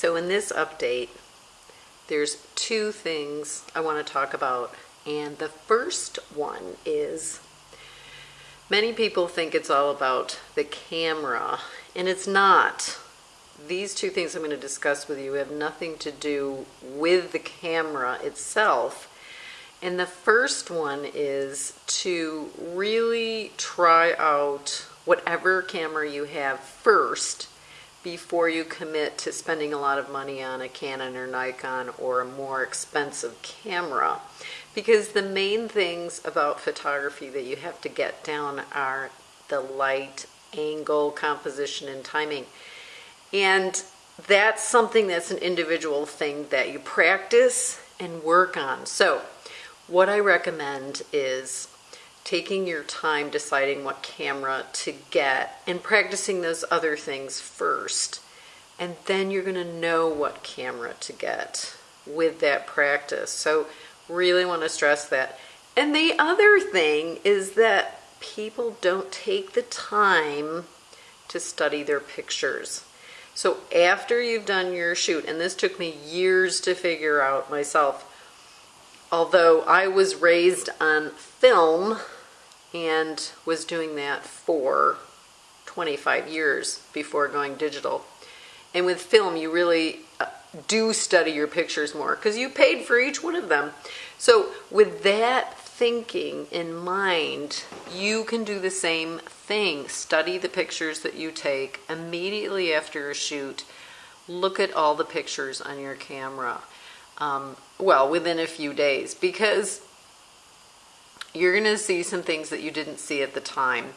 So in this update, there's two things I want to talk about. And the first one is many people think it's all about the camera, and it's not. These two things I'm going to discuss with you have nothing to do with the camera itself. And the first one is to really try out whatever camera you have first before you commit to spending a lot of money on a Canon or Nikon or a more expensive camera. Because the main things about photography that you have to get down are the light, angle, composition, and timing. And that's something that's an individual thing that you practice and work on. So what I recommend is taking your time deciding what camera to get and practicing those other things first. And then you're going to know what camera to get with that practice. So really want to stress that. And the other thing is that people don't take the time to study their pictures. So after you've done your shoot, and this took me years to figure out myself, although I was raised on film, and was doing that for 25 years before going digital. And with film, you really uh, do study your pictures more because you paid for each one of them. So with that thinking in mind, you can do the same thing. Study the pictures that you take immediately after a shoot. Look at all the pictures on your camera. Um, well, within a few days because you're going to see some things that you didn't see at the time.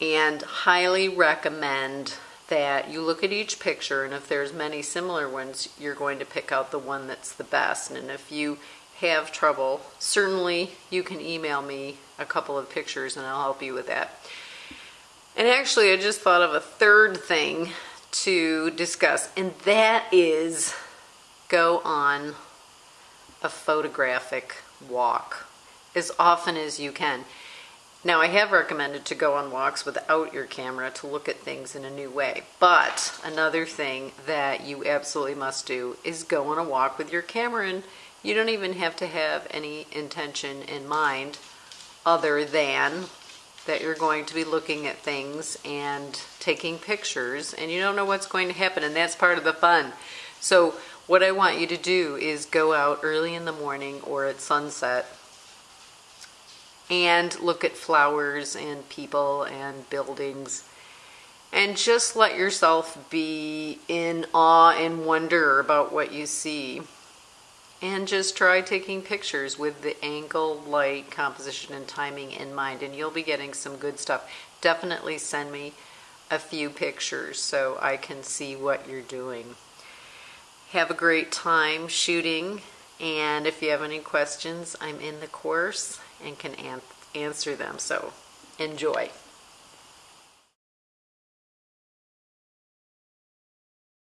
And highly recommend that you look at each picture and if there's many similar ones, you're going to pick out the one that's the best. And if you have trouble, certainly you can email me a couple of pictures and I'll help you with that. And actually, I just thought of a third thing to discuss, and that is go on a photographic walk as often as you can. Now, I have recommended to go on walks without your camera to look at things in a new way. But another thing that you absolutely must do is go on a walk with your camera and you don't even have to have any intention in mind other than that you're going to be looking at things and taking pictures and you don't know what's going to happen and that's part of the fun. So what I want you to do is go out early in the morning or at sunset and look at flowers and people and buildings and just let yourself be in awe and wonder about what you see and just try taking pictures with the angle, light, composition, and timing in mind and you'll be getting some good stuff. Definitely send me a few pictures so I can see what you're doing. Have a great time shooting and if you have any questions, I'm in the course and can an answer them. So enjoy.